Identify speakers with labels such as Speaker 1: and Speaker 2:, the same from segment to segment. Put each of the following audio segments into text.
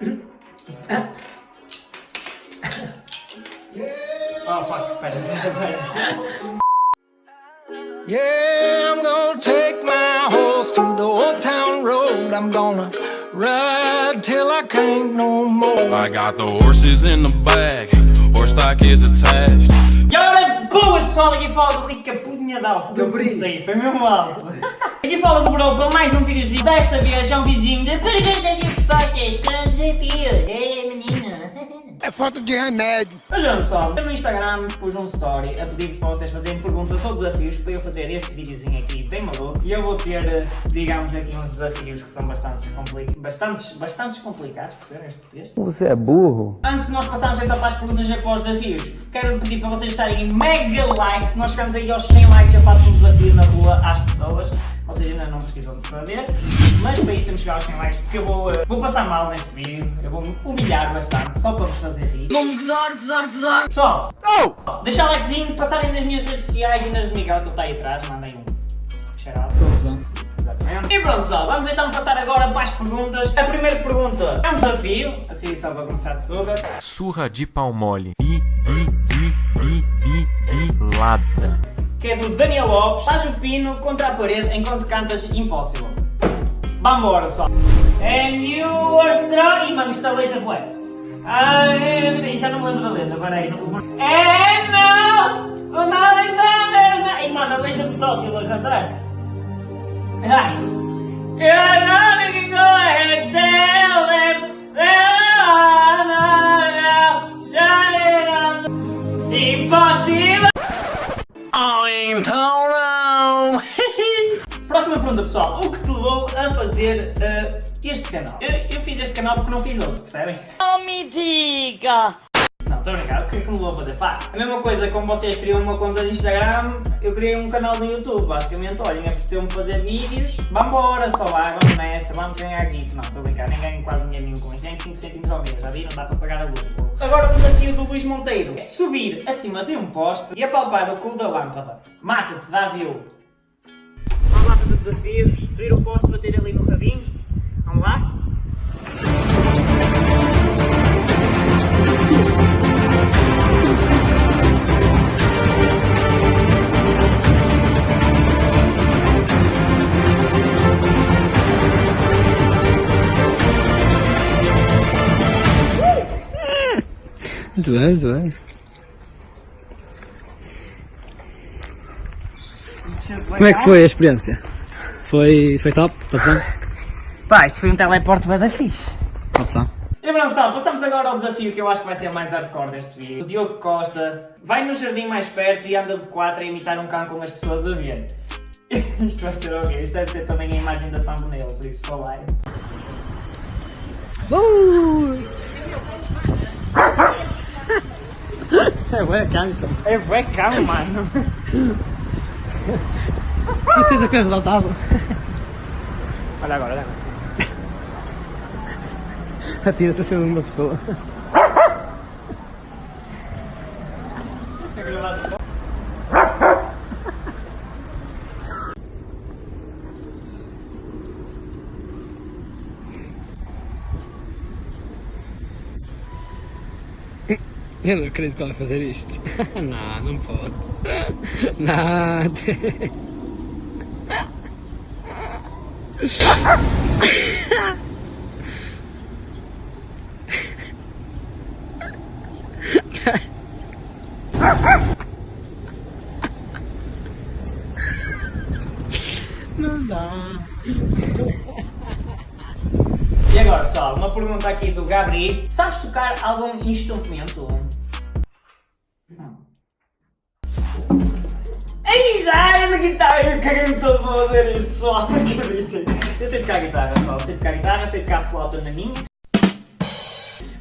Speaker 1: Oh fuck, espera, espera.
Speaker 2: Yeah, I'm gonna take my horse to the old town road. I'm gonna ride till I can't no more.
Speaker 3: I got the horses in the back, horse stock is attached.
Speaker 1: E ora, boas pessoal, aqui fala do Brica Punha de Alto, eu pensei, foi mesmo alto. Aqui fala do Bro para mais um videozinho, desta vez é um videozinho de perguntas e respostas com desafios. É.
Speaker 4: É falta de remédio.
Speaker 1: Mas já pessoal, eu no Instagram pus um story a pedir para vocês fazerem perguntas ou desafios para eu fazer este videozinho aqui bem maluco. E eu vou ter, eh, digamos aqui, uns desafios que são bastante, compli bastantes, bastantes complicados, perceberam este português?
Speaker 5: Você é burro?
Speaker 1: Antes de nós passarmos então para as perguntas e para os desafios, quero pedir para vocês estarem em mega like. Se nós chegamos aí aos 100 likes, eu faço um desafio na rua às pessoas. Vocês ainda não precisam de saber, aos 100 likes porque eu vou, eh, vou passar mal neste vídeo, eu vou me humilhar bastante só para vos fazer rir.
Speaker 4: Vamos gozar, gozar, gozar.
Speaker 1: Pessoal, oh! deixa o likezinho, passarem nas minhas redes sociais e nas do Miguel que ele está aí atrás, mandem um shout Exatamente. E pronto pessoal, vamos então passar agora para as perguntas. A primeira pergunta é um desafio, assim só para começar de surra.
Speaker 3: Surra de pau mole. Bi, bi, bi, bi, bi, bilada.
Speaker 1: que é do Daniel Lopes, faz o pino contra a parede enquanto cantas Impossible. Vambora, pessoal. And you are strong... Ih, mano, isto é letra bué. Ai, já não me lembro da letra, peraí. Não... And now, on Alexander... Ih, mano, deixa-me tótil a cantar. Ai. You're not gonna go ahead and tell them that I'm not Impossible!
Speaker 2: Então não.
Speaker 1: Pergunta, pessoal. O que te levou a fazer uh, este canal? Eu, eu, fiz este canal porque não fiz outro, percebem?
Speaker 4: Não me diga.
Speaker 1: Não, estou a brincar. O que é que me levou a fazer? Pá, a mesma coisa como vocês criam uma conta de Instagram, eu criei um canal no YouTube. Basicamente, olhem, apeteceu-me fazer vídeos. Vambora, só vai, vamos nessa, vamos ganhar guito. Não, estou a brincar, nem ganho quase dinheiro nenhum com isso. Ganho 5 centimos ao mês, já viram? Dá para pagar a luz. Agora o desafio do Luís Monteiro é subir acima de um poste e apalpar o cu da lâmpada. Mata-te, dá view. Desafio, subir o poste, bater ali no rabinho. Vamos lá?
Speaker 5: Muito bem. Como é que foi a experiência? Foi, foi top? Passou?
Speaker 1: Pá, isto foi um teleporte bada fixe.
Speaker 5: Top, tá?
Speaker 1: E pessoal, passamos agora ao desafio que eu acho que vai ser mais hardcore deste vídeo. O Diogo Costa vai no jardim mais perto e anda de 4 a imitar um cão com as pessoas a ver. Isto vai ser horrível, isto deve ser também a imagem da thumbnail, por isso só vai.
Speaker 5: Uh! É bué cão,
Speaker 1: É bué cão, mano.
Speaker 5: Certeza que és adotado.
Speaker 1: Olha agora, olha agora.
Speaker 5: Atira-te a ser uma pessoa. Eu não acredito que ela vai fazer isto. não, não pode. Nada. Não dá.
Speaker 1: E agora, pessoal, uma pergunta aqui do Gabriel. Sabes tocar algum instrumento? Guitarra, eu caguei-me todo para fazer isto, pessoal, acreditem. Eu sei tocar guitarra, pessoal, sei tocar guitarra, sei tocar flauta na minha.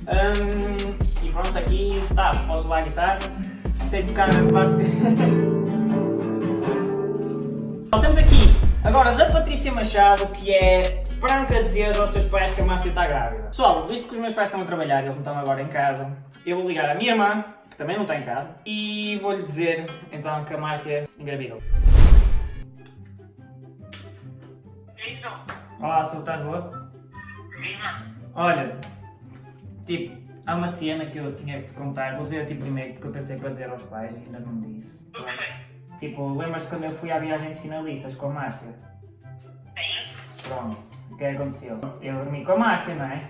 Speaker 1: Hum, e pronto, aqui está, posso levar a guitarra. Sei tocar base. Temos aqui agora da Patrícia Machado, que é Branca dizer aos teus pais que a Márcia está grávida. Pessoal, visto que os meus pais estão a trabalhar, eles não estão agora em casa, eu vou ligar à minha irmã, que também não está em casa, e vou-lhe dizer então que a Márcia engravidou. Olá, estás boa? Olha, Tipo, há uma cena que eu tinha que te contar, vou dizer a ti primeiro porque eu pensei para dizer aos pais e ainda não disse. Tipo, lembras-te quando eu fui à viagem de finalistas com a Márcia? Pronto, o que é que aconteceu? Eu dormi com a Márcia, não é?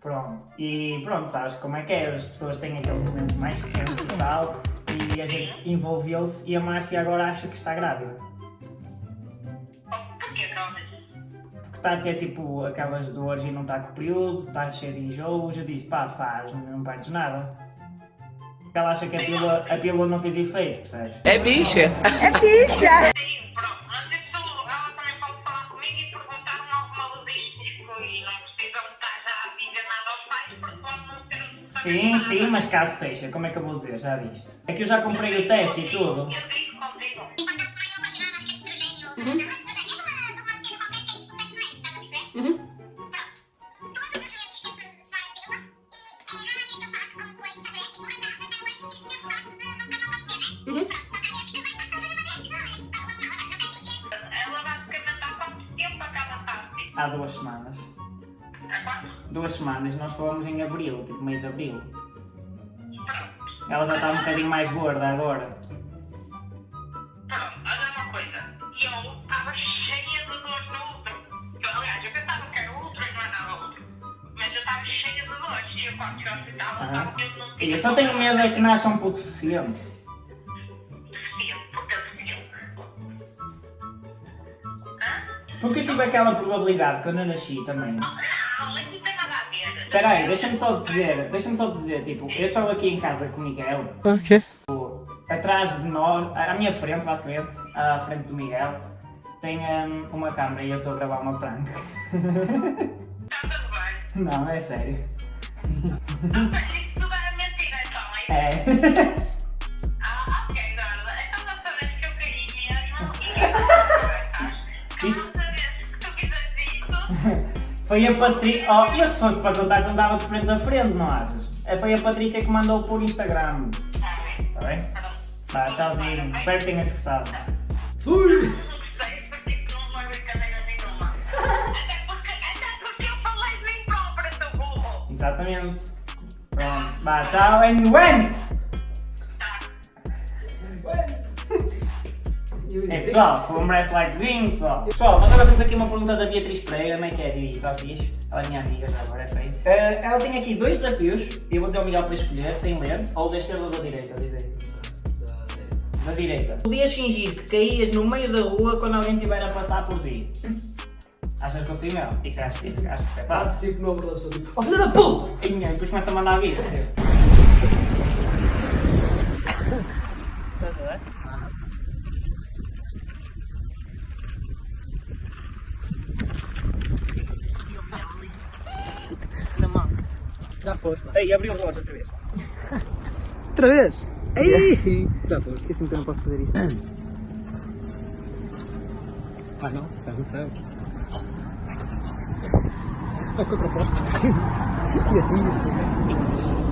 Speaker 1: Pronto, e pronto, sabes como é que é? As pessoas têm aqueles momentos mais quentes e tal, e a gente envolveu-se e a Márcia agora acha que está grávida. Está a ter tipo aquelas dores e não está com o período, está cheio de enjoos, eu disse pá, faz, não perdes nada. Porque ela acha que a pílula, a pílula não fez efeito, percebes?
Speaker 6: Sim, pronto, mas isso ela também pode falar comigo e perguntar-me alguma logístico e não precisam estar já a dizer nada aos pais porque pode não ser o
Speaker 1: Sim, sim, mas caso seja, como é que eu vou dizer? Já viste? É que eu já comprei o teste e tudo.
Speaker 6: Eu Há
Speaker 1: duas semanas.
Speaker 6: Há quanto?
Speaker 1: Duas semanas, nós fomos em abril, tipo meio de abril.
Speaker 6: Pronto.
Speaker 1: Ela já está um bocadinho mais gorda agora.
Speaker 6: Pronto, olha uma coisa. Eu estava cheia de no útero. Eu, aliás, eu pensava que era útero e não era nada útero. Mas eu estava cheia de. E eu quando fui ao hospital, eu não
Speaker 1: E
Speaker 6: tinha
Speaker 1: só tenho medo é que nasça um puto deficiente,
Speaker 6: Porque eu
Speaker 1: tive aquela probabilidade quando eu nasci também.
Speaker 6: Não, isso não tem nada a ver.
Speaker 1: Espera aí, deixa-me só dizer, deixa-me só dizer, tipo, eu estou aqui em casa com o Miguel.
Speaker 5: Ok.
Speaker 1: Tipo, Atrás de nós, à minha frente, basicamente, à frente do Miguel, tem hum, uma câmera e eu estou a gravar uma prank.
Speaker 6: Está tudo bem.
Speaker 1: Não, é sério.
Speaker 6: Mas isso tudo é
Speaker 1: Foi a Patrícia. Oh, eu se fosse para contar, contava de frente a frente, não achas? É, Foi a Patrícia que mandou por Instagram.
Speaker 6: está bem.
Speaker 1: Está bem? Tá, tchauzinho. Espero que tenhas gostado.
Speaker 5: Fui!
Speaker 1: Exatamente. Pronto. Vá, tchau and went! É pessoal, foi um breast likezinho, pessoal. Pessoal, nós agora temos aqui uma pergunta da Beatriz Pereira, como é que é? E está fixe? Ela é minha amiga já agora, é feio. Eh, ela tem aqui dois desafios, eu vou dizer ao Miguel para escolher, sem ler, ou da esquerda ou da direita, diz aí. Da direita. Podias fingir que caías no meio da rua quando alguém estiver a passar por ti. Achas que consigo não? Isso, acho, isso, acho que isso é fácil.
Speaker 5: Faço tipo no ombro da pessoa, tipo, oh filho da puta!
Speaker 1: E depois começa a mandar vir. Estás
Speaker 5: Já foste,
Speaker 1: Ei, abriu o relógio outra vez.
Speaker 5: Outra vez? Ei! Já foste.
Speaker 1: Esqueci-me que eu não posso fazer isso.
Speaker 5: Ah não, se sabe, não sabe. É contraposto. E a ti, isso.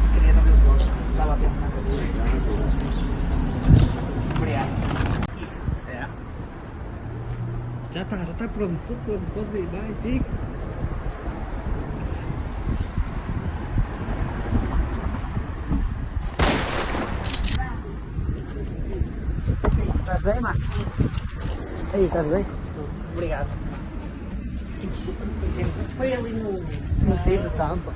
Speaker 1: Se queria não me gosto. Estava a pensar. Obrigado.
Speaker 5: É. Já tá, já tá pronto, tudo pronto, pode ir, vai, siga.
Speaker 1: Estás bem, Marcos?
Speaker 5: Aí, estás bem?
Speaker 1: Obrigado. Foi ali no...
Speaker 5: No cio da tampa.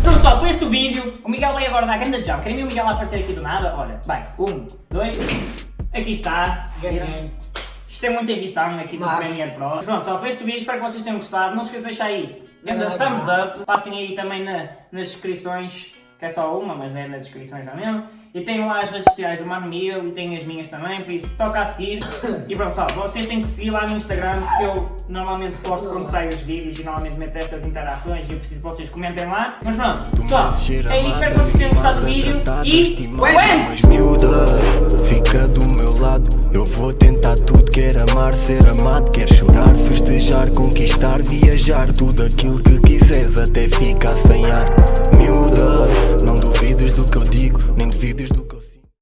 Speaker 1: Então pessoal, foi este o vídeo. O Miguel vai agora dar grande jump. Querem ver o Miguel aparecer aqui do nada? Olha, vai. Um, dois, aqui está.
Speaker 5: Ganhei.
Speaker 1: Isto é muita edição aqui no
Speaker 5: Mas-
Speaker 1: Premiere Pro. Pronto, só foi este o vídeo. Espero que vocês tenham gostado. Não se esqueçam de deixar aí grande thumbs up. Passem aí também na- nas descrições, que é só uma, mas é nas descrições já mesmo. E tenho lá as redes sociais do Mano Miguel e tenho as minhas também, por isso toca a seguir. E pronto, pessoal, vocês têm que seguir lá no Instagram, que eu normalmente posto quando saem os vídeos e normalmente meto estas interações e eu preciso que vocês comentem lá. Mas pronto, pessoal, é isso, espero que vocês tenham gostado do vídeo e... Went!
Speaker 7: lado. Eu vou tentar tudo, quer amar, ser amado Quer chorar, festejar, conquistar, viajar. Tudo aquilo que quiseres até ficar sem ar. Miúda, não duvides do que eu digo Nem duvides do que